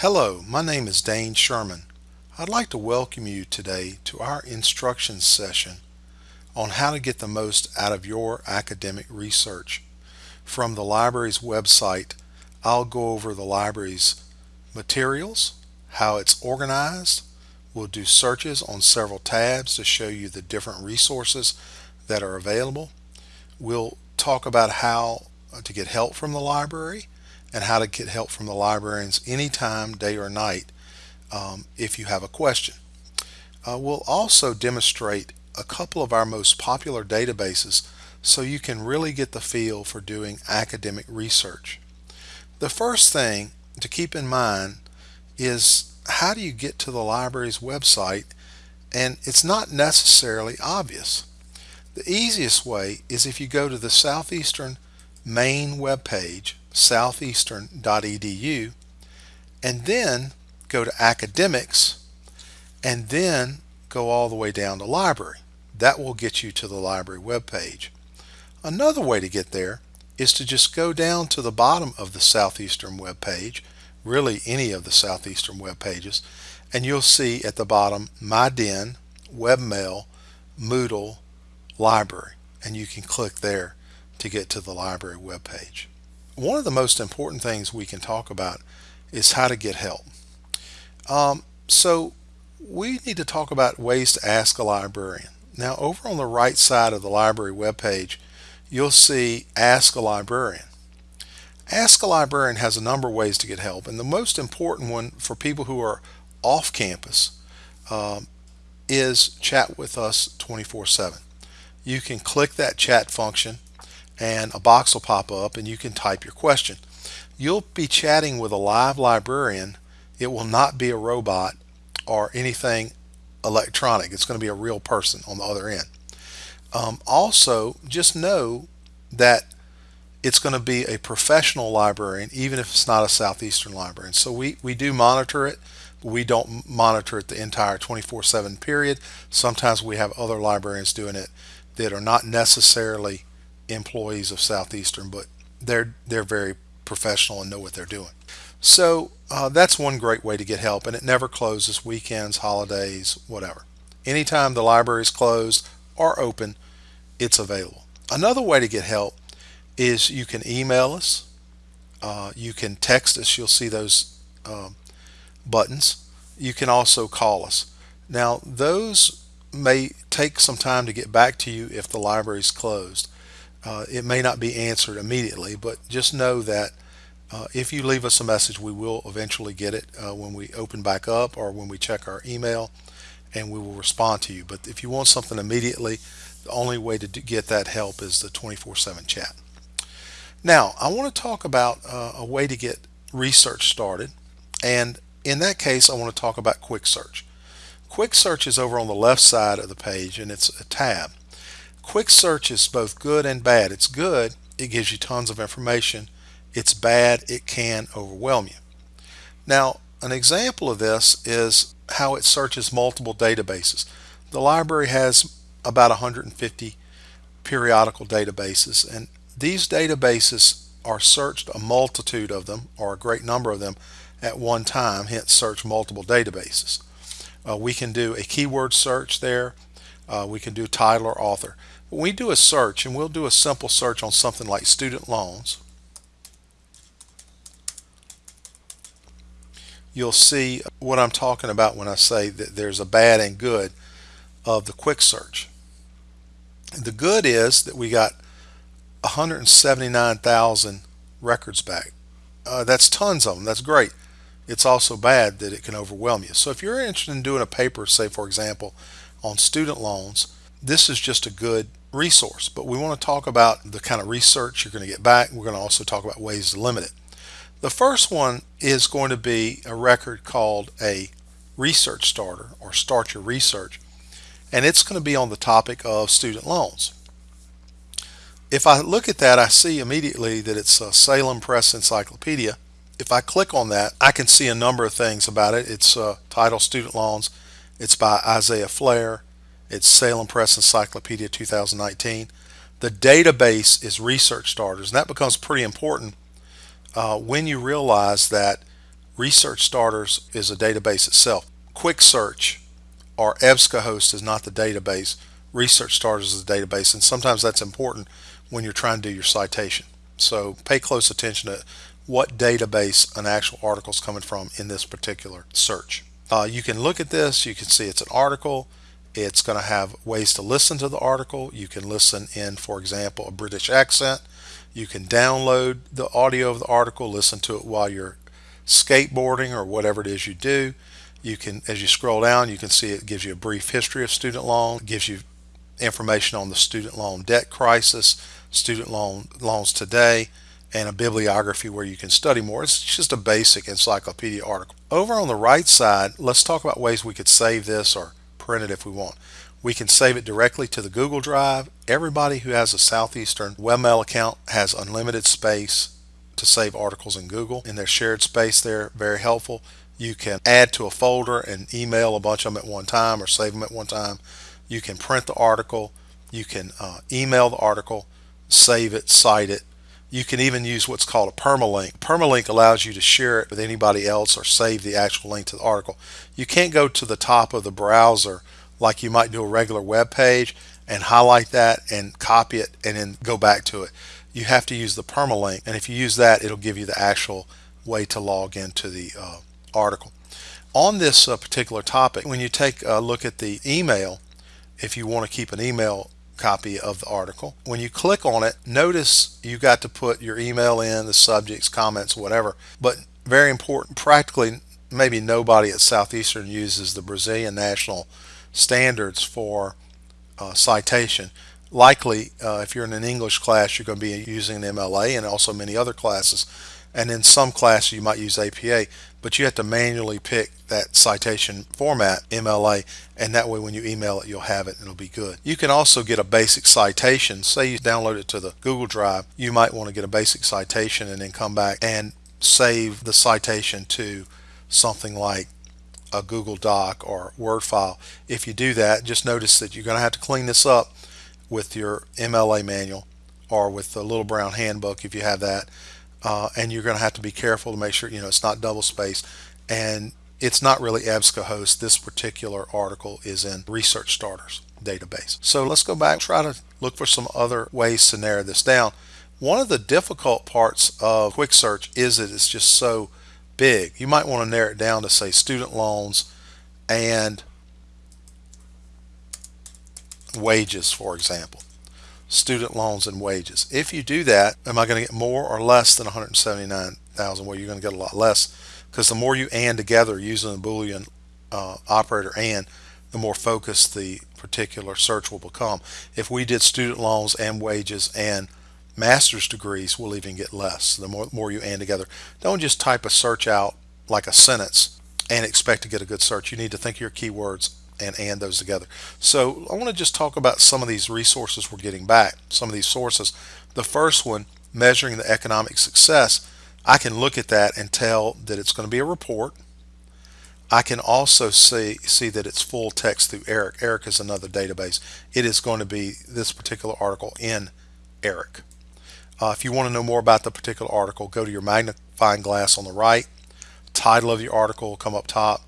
Hello, my name is Dane Sherman. I'd like to welcome you today to our instruction session on how to get the most out of your academic research. From the library's website, I'll go over the library's materials, how it's organized. We'll do searches on several tabs to show you the different resources that are available. We'll talk about how to get help from the library and how to get help from the librarians anytime, day or night, um, if you have a question. Uh, we'll also demonstrate a couple of our most popular databases so you can really get the feel for doing academic research. The first thing to keep in mind is how do you get to the library's website and it's not necessarily obvious. The easiest way is if you go to the Southeastern main web page southeastern.edu and then go to academics and then go all the way down to library. That will get you to the library web page. Another way to get there is to just go down to the bottom of the Southeastern web page, really any of the Southeastern web pages, and you'll see at the bottom MyDen, WebMail, Moodle, Library, and you can click there to get to the library web page one of the most important things we can talk about is how to get help. Um, so we need to talk about ways to ask a librarian. Now over on the right side of the library webpage, you'll see Ask a Librarian. Ask a Librarian has a number of ways to get help and the most important one for people who are off campus um, is chat with us 24-7. You can click that chat function and a box will pop up and you can type your question. You'll be chatting with a live librarian. It will not be a robot or anything electronic. It's going to be a real person on the other end. Um, also, just know that it's going to be a professional librarian, even if it's not a Southeastern librarian. So we, we do monitor it. but We don't monitor it the entire 24-7 period. Sometimes we have other librarians doing it that are not necessarily employees of Southeastern, but they're they're very professional and know what they're doing. So uh, that's one great way to get help, and it never closes weekends, holidays, whatever. Anytime the library is closed or open, it's available. Another way to get help is you can email us, uh, you can text us. You'll see those um, buttons. You can also call us. Now those may take some time to get back to you if the library is closed. Uh, it may not be answered immediately, but just know that uh, if you leave us a message, we will eventually get it uh, when we open back up or when we check our email and we will respond to you. But if you want something immediately, the only way to get that help is the 24-7 chat. Now, I want to talk about uh, a way to get research started. And in that case, I want to talk about Quick Search. Quick Search is over on the left side of the page and it's a tab. Quick search is both good and bad. It's good, it gives you tons of information. It's bad, it can overwhelm you. Now, an example of this is how it searches multiple databases. The library has about 150 periodical databases and these databases are searched a multitude of them or a great number of them at one time hence search multiple databases uh, we can do a keyword search there uh, we can do title or author when we do a search, and we'll do a simple search on something like student loans, you'll see what I'm talking about when I say that there's a bad and good of the quick search. The good is that we got 179,000 records back. Uh, that's tons of them. That's great. It's also bad that it can overwhelm you. So if you're interested in doing a paper, say for example, on student loans, this is just a good resource, but we want to talk about the kind of research you're going to get back. We're going to also talk about ways to limit it. The first one is going to be a record called a research starter or start your research and it's going to be on the topic of student loans. If I look at that I see immediately that it's a Salem Press Encyclopedia. If I click on that I can see a number of things about it. It's uh, titled Student Loans. It's by Isaiah Flair. It's Salem Press Encyclopedia 2019. The database is Research Starters, and that becomes pretty important uh, when you realize that Research Starters is a database itself. Quick Search or EBSCOhost is not the database. Research Starters is the database, and sometimes that's important when you're trying to do your citation. So pay close attention to what database an actual article is coming from in this particular search. Uh, you can look at this, you can see it's an article, it's going to have ways to listen to the article. You can listen in, for example, a British accent. You can download the audio of the article, listen to it while you're skateboarding or whatever it is you do. You can, as you scroll down, you can see it gives you a brief history of student loan, it gives you information on the student loan debt crisis, student loan loans today, and a bibliography where you can study more. It's just a basic encyclopedia article. Over on the right side, let's talk about ways we could save this or print it if we want. We can save it directly to the Google Drive. Everybody who has a Southeastern webmail account has unlimited space to save articles in Google in their shared space there. Very helpful. You can add to a folder and email a bunch of them at one time or save them at one time. You can print the article. You can uh, email the article, save it, cite it. You can even use what's called a permalink. Permalink allows you to share it with anybody else or save the actual link to the article. You can't go to the top of the browser like you might do a regular web page and highlight that and copy it and then go back to it. You have to use the permalink and if you use that it'll give you the actual way to log into the uh, article. On this uh, particular topic, when you take a look at the email, if you want to keep an email copy of the article. When you click on it, notice you got to put your email in, the subjects, comments, whatever. But very important, practically maybe nobody at Southeastern uses the Brazilian national standards for uh, citation. Likely, uh, if you're in an English class, you're going to be using an MLA and also many other classes. And in some classes, you might use APA, but you have to manually pick that citation format, MLA, and that way when you email it, you'll have it and it'll be good. You can also get a basic citation. Say you download it to the Google Drive, you might want to get a basic citation and then come back and save the citation to something like a Google Doc or Word file. If you do that, just notice that you're going to have to clean this up with your MLA manual or with the little brown handbook if you have that. Uh, and you're going to have to be careful to make sure you know it's not double spaced and it's not really EBSCOhost. This particular article is in Research Starters database. So let's go back try to look for some other ways to narrow this down. One of the difficult parts of quick search is that it's just so big. You might want to narrow it down to say student loans and wages, for example. Student loans and wages. If you do that, am I going to get more or less than 179,000? Well, you're going to get a lot less because the more you and together using the Boolean uh, operator and, the more focused the particular search will become. If we did student loans and wages and master's degrees we'll even get less the more, more you and together. Don't just type a search out like a sentence and expect to get a good search. You need to think your keywords and and those together. So I want to just talk about some of these resources we're getting back, some of these sources. The first one, measuring the economic success, I can look at that and tell that it's going to be a report. I can also see see that it's full text through ERIC. ERIC is another database. It is going to be this particular article in ERIC. Uh, if you want to know more about the particular article, go to your magnifying glass on the right. Title of your article will come up top.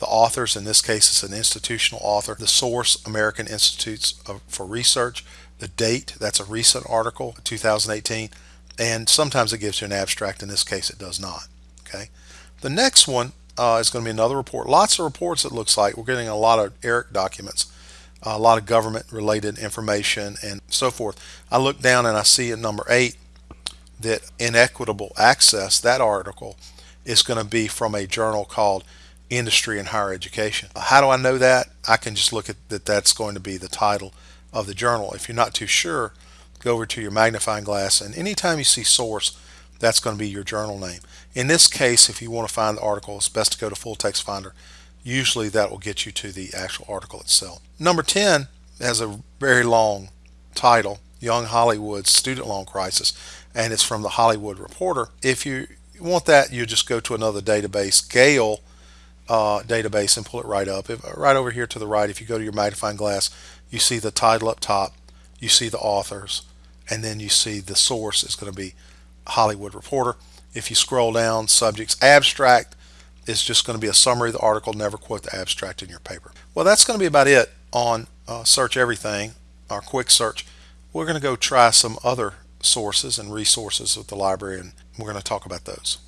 The authors, in this case, it's an institutional author. The source, American Institutes for Research. The date, that's a recent article, 2018. And sometimes it gives you an abstract. In this case, it does not. Okay. The next one uh, is going to be another report. Lots of reports, it looks like. We're getting a lot of ERIC documents a lot of government related information and so forth. I look down and I see in number eight that inequitable access, that article is going to be from a journal called Industry and Higher Education. How do I know that? I can just look at that that's going to be the title of the journal. If you're not too sure, go over to your magnifying glass and anytime you see source, that's going to be your journal name. In this case, if you want to find the article, it's best to go to Full Text Finder usually that will get you to the actual article itself. Number 10 has a very long title, Young Hollywood's Student Loan Crisis, and it's from the Hollywood Reporter. If you want that, you just go to another database, Gale uh, database, and pull it right up. If, right over here to the right, if you go to your magnifying glass, you see the title up top, you see the authors, and then you see the source is going to be Hollywood Reporter. If you scroll down, subjects, abstract, is just going to be a summary of the article, never quote the abstract in your paper. Well, that's going to be about it on uh, Search Everything, our quick search. We're going to go try some other sources and resources with the library, and we're going to talk about those.